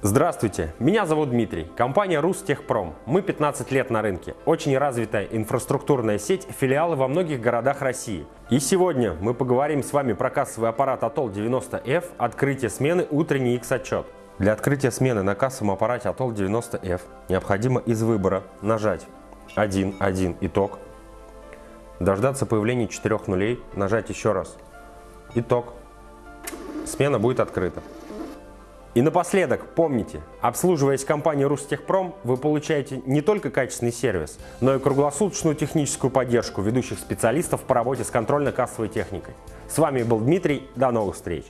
Здравствуйте, меня зовут Дмитрий, компания Рустехпром. Мы 15 лет на рынке, очень развитая инфраструктурная сеть, филиалы во многих городах России. И сегодня мы поговорим с вами про кассовый аппарат Atol 90F, открытие смены, утренний X-отчет. Для открытия смены на кассовом аппарате Atol 90F необходимо из выбора нажать 1, 1, итог, дождаться появления 4 нулей, нажать еще раз, итог, смена будет открыта. И напоследок, помните, обслуживаясь компанией Рустехпром, вы получаете не только качественный сервис, но и круглосуточную техническую поддержку ведущих специалистов по работе с контрольно-кассовой техникой. С вами был Дмитрий, до новых встреч!